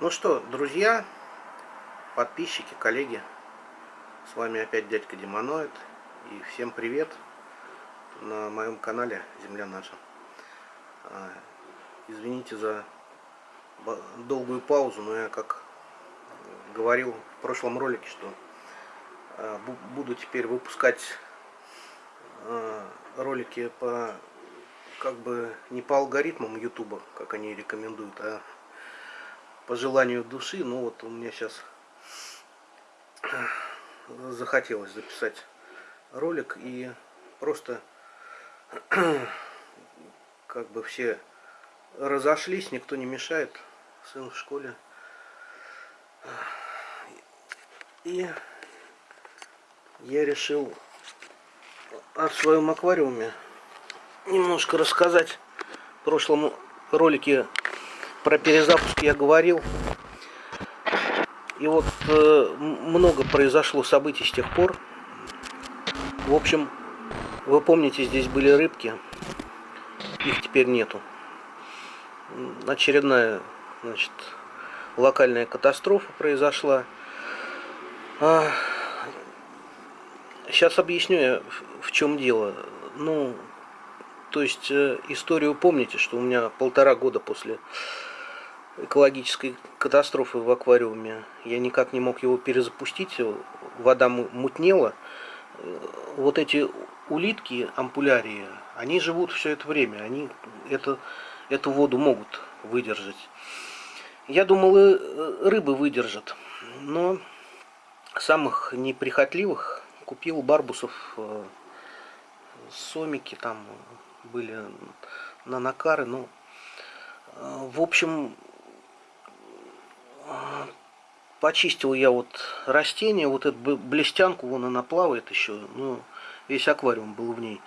Ну что, друзья, подписчики, коллеги, с вами опять дядька Демоноид. И всем привет на моем канале Земля наша. А, извините за долгую паузу, но я как говорил в прошлом ролике, что а, буду теперь выпускать а, ролики по как бы не по алгоритмам ютуба, как они рекомендуют, а по желанию души, ну вот у меня сейчас захотелось записать ролик и просто как бы все разошлись, никто не мешает, сын в школе. И я решил о своем аквариуме немножко рассказать. В прошлом ролике про перезапуск я говорил. И вот э, много произошло событий с тех пор. В общем, вы помните, здесь были рыбки. Их теперь нету. Очередная, значит, локальная катастрофа произошла. А, сейчас объясню я, в чем дело. Ну, то есть э, историю помните, что у меня полтора года после экологической катастрофы в аквариуме. Я никак не мог его перезапустить, вода мутнела. Вот эти улитки, ампулярии, они живут все это время, они это, эту воду могут выдержать. Я думал, и рыбы выдержат, но самых неприхотливых купил барбусов, э, сомики там были, нанокары, ну, э, в общем, почистил я вот растение, вот эту блестянку, вон она плавает еще, ну, весь аквариум был в ней.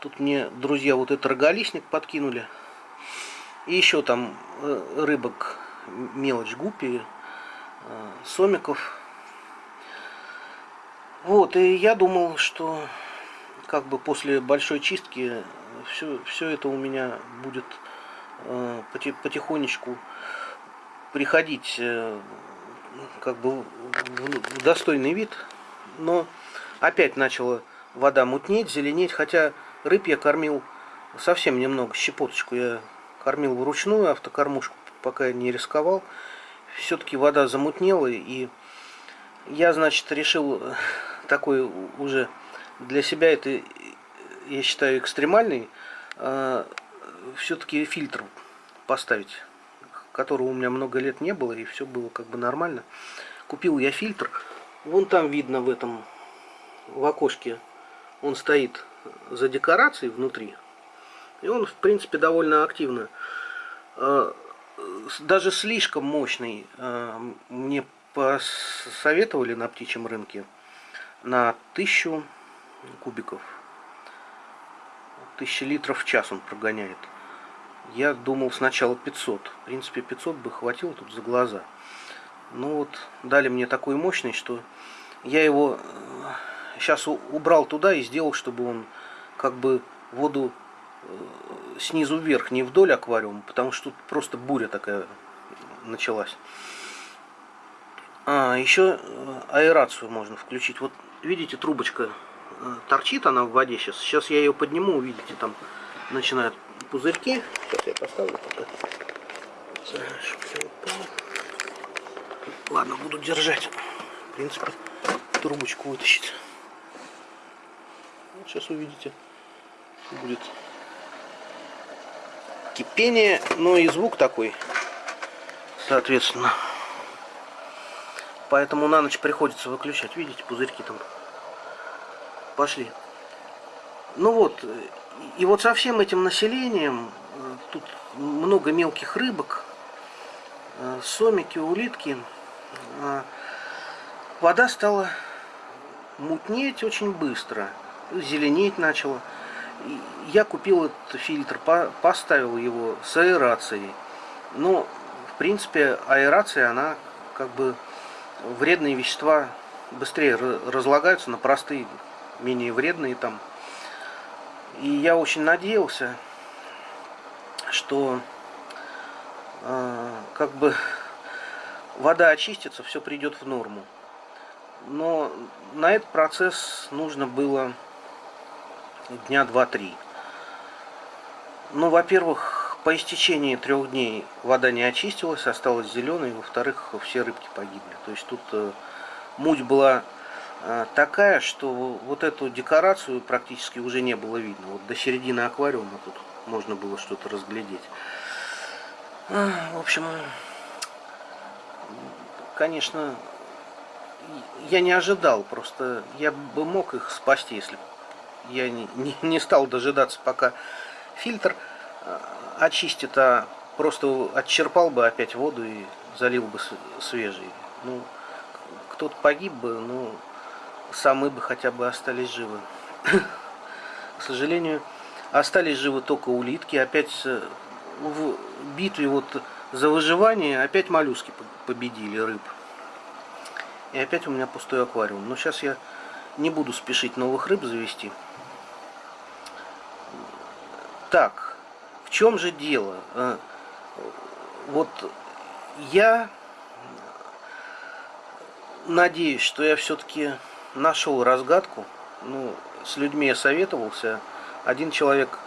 Тут мне друзья вот этот роголистник подкинули. И еще там э, рыбок, мелочь гуппи, э, сомиков. Вот, и я думал, что как бы после большой чистки все, все это у меня будет э, потихонечку приходить э, как бы в достойный вид, но опять начала вода мутнеть, зеленеть, хотя рыб я кормил совсем немного, щепоточку я кормил вручную, автокормушку пока не рисковал. Все-таки вода замутнела, и я, значит, решил такой уже для себя это, я считаю, экстремальный, э, все-таки фильтр поставить которого у меня много лет не было, и все было как бы нормально. Купил я фильтр. Вон там видно в этом, в окошке, он стоит за декорацией внутри. И он, в принципе, довольно активно. А, даже слишком мощный а, мне посоветовали на птичьем рынке на 1000 кубиков. 1000 литров в час он прогоняет. Я думал сначала 500. В принципе, 500 бы хватило тут за глаза. Ну вот, дали мне такой мощный, что я его сейчас э, убрал туда и сделал, чтобы он как бы воду э, снизу вверх, не вдоль аквариума, потому что тут просто буря такая началась. А, еще э, аэрацию можно включить. Вот видите, трубочка торчит она в воде сейчас. Сейчас я ее подниму, увидите, там начинают пузырьки. Сейчас я поставлю пока. Ладно, буду держать. В принципе, трубочку вытащить. Вот сейчас увидите. Будет кипение, но и звук такой, соответственно. Поэтому на ночь приходится выключать. Видите, пузырьки там пошли. Ну вот, и вот со всем этим населением, э, тут много мелких рыбок, э, сомики, улитки, э, вода стала мутнеть очень быстро, зеленеть начала. Я купил этот фильтр, поставил его с аэрацией. Но, в принципе, аэрация, она как бы вредные вещества быстрее разлагаются на простые, менее вредные там и я очень надеялся, что э, как бы вода очистится, все придет в норму. Но на этот процесс нужно было дня два-три. Ну, во-первых, по истечении трех дней вода не очистилась, осталась зеленой, во-вторых, все рыбки погибли. То есть тут э, муть была такая, что вот эту декорацию практически уже не было видно. Вот до середины аквариума тут можно было что-то разглядеть. В общем, конечно, я не ожидал, просто я бы мог их спасти, если я не, не, не стал дожидаться, пока фильтр э, очистит, а просто отчерпал бы опять воду и залил бы свежий. Ну, кто-то погиб бы, ну, самые бы хотя бы остались живы. К сожалению, остались живы только улитки. Опять э, в битве вот за выживание опять моллюски победили рыб. И опять у меня пустой аквариум. Но сейчас я не буду спешить новых рыб завести. Так, в чем же дело? Э, вот я надеюсь, что я все-таки нашел разгадку. Ну, с людьми я советовался. Один человек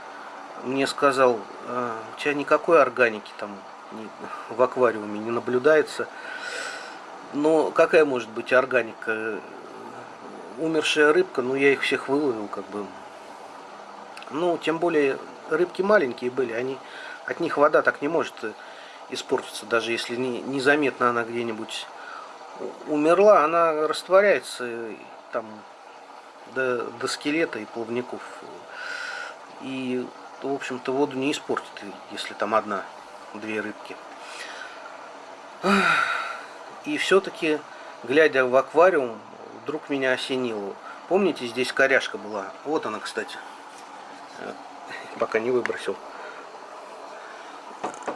мне сказал, «Э, у тебя никакой органики там в аквариуме не наблюдается. Но какая может быть органика? Умершая рыбка, ну я их всех выловил, как бы. Ну, тем более рыбки маленькие были, они, от них вода так не может испортиться, даже если не, незаметно она где-нибудь умерла, она растворяется там до, до скелета и плавников. И, в общем-то, воду не испортит, если там одна-две рыбки. И все-таки, глядя в аквариум, вдруг меня осенило. Помните, здесь коряшка была? Вот она, кстати. Пока не выбросил.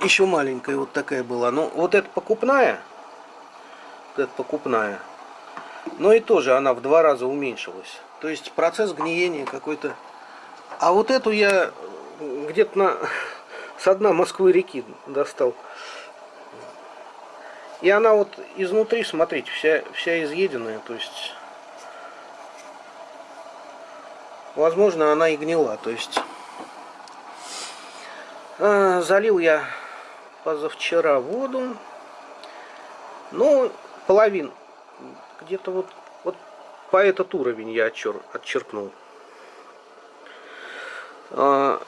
Еще маленькая вот такая была. Ну, вот эта покупная. Вот эта покупная. Но и тоже она в два раза уменьшилась. То есть процесс гниения какой-то. А вот эту я где-то на с дна Москвы реки достал. И она вот изнутри, смотрите, вся, вся изъеденная, то есть... Возможно, она и гнила, то есть... Э, залил я позавчера воду. Ну, половин. Где-то вот, вот по этот уровень я отчер, отчеркнул. А,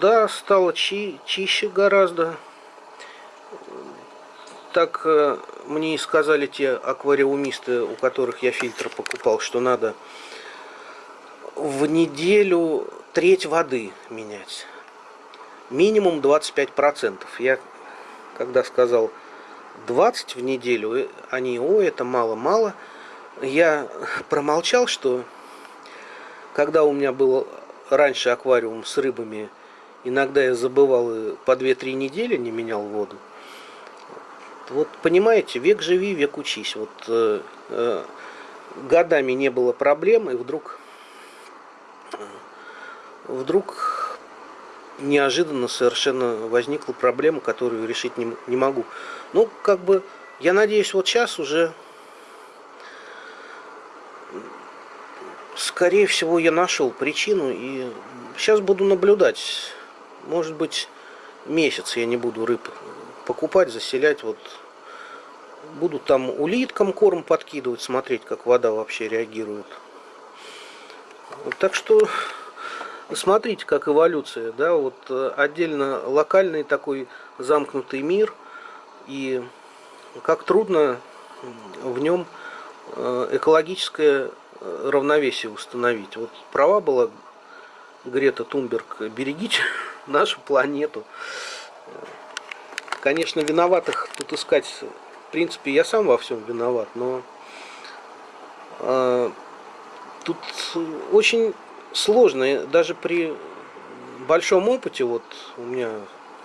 да, стало чи, чище гораздо так э, мне и сказали те аквариумисты, у которых я фильтр покупал, что надо в неделю треть воды менять. Минимум 25%. Я когда сказал 20 в неделю, э, они, о, это мало-мало. Я промолчал, что когда у меня был раньше аквариум с рыбами, иногда я забывал по 2-3 недели не менял воду. Вот понимаете, век живи, век учись. Вот э, э, годами не было проблем, и вдруг, вдруг неожиданно совершенно возникла проблема, которую решить не, не могу. Ну, как бы, я надеюсь, вот сейчас уже, скорее всего, я нашел причину, и сейчас буду наблюдать. Может быть, месяц я не буду рыб покупать, заселять. Вот буду там улиткам корм подкидывать, смотреть, как вода вообще реагирует. Так что смотрите, как эволюция, да, вот э, отдельно локальный такой замкнутый мир и как трудно в нем э, экологическое э, равновесие установить. Вот права была Грета Тунберг, берегите нашу планету. Конечно, виноватых тут искать, в принципе, я сам во всем виноват, но э, тут очень сложно, даже при большом опыте, вот у меня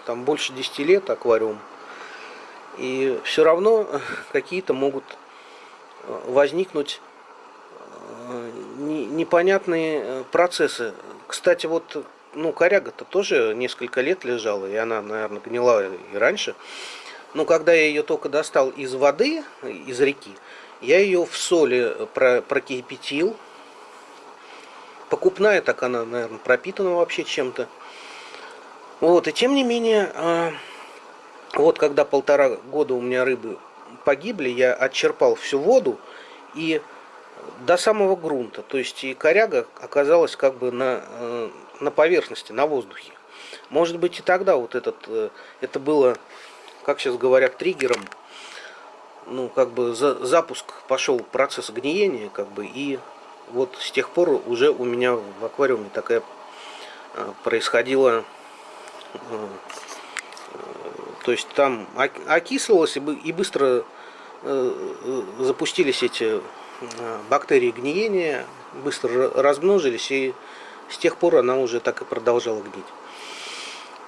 там больше 10 лет аквариум, и все равно какие-то могут возникнуть э, непонятные процессы. Кстати, вот ну, коряга-то тоже несколько лет лежала, и она, наверное, гнила и раньше. Но когда я ее только достал из воды, из реки, я ее в соли прокипятил. Покупная, так она, наверное, пропитана вообще чем-то. Вот, и тем не менее, а, вот когда полтора года у меня рыбы погибли, я отчерпал всю воду и до самого грунта. То есть и коряга оказалась как бы на, э, на поверхности, на воздухе. Может быть и тогда вот этот, э, это было, как сейчас говорят, триггером. Ну, как бы за, запуск пошел процесс гниения, как бы, и вот с тех пор уже у меня в аквариуме такая э, происходила то есть там окислилось и быстро запустились эти бактерии гниения, быстро размножились и с тех пор она уже так и продолжала гнить.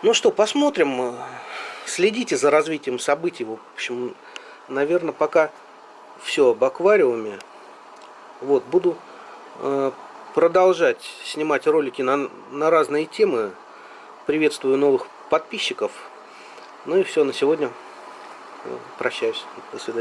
Ну что, посмотрим. Следите за развитием событий. В общем, наверное, пока все об аквариуме. Вот, буду э, продолжать снимать ролики на, на разные темы. Приветствую новых подписчиков. Ну и все, на сегодня прощаюсь. До свидания.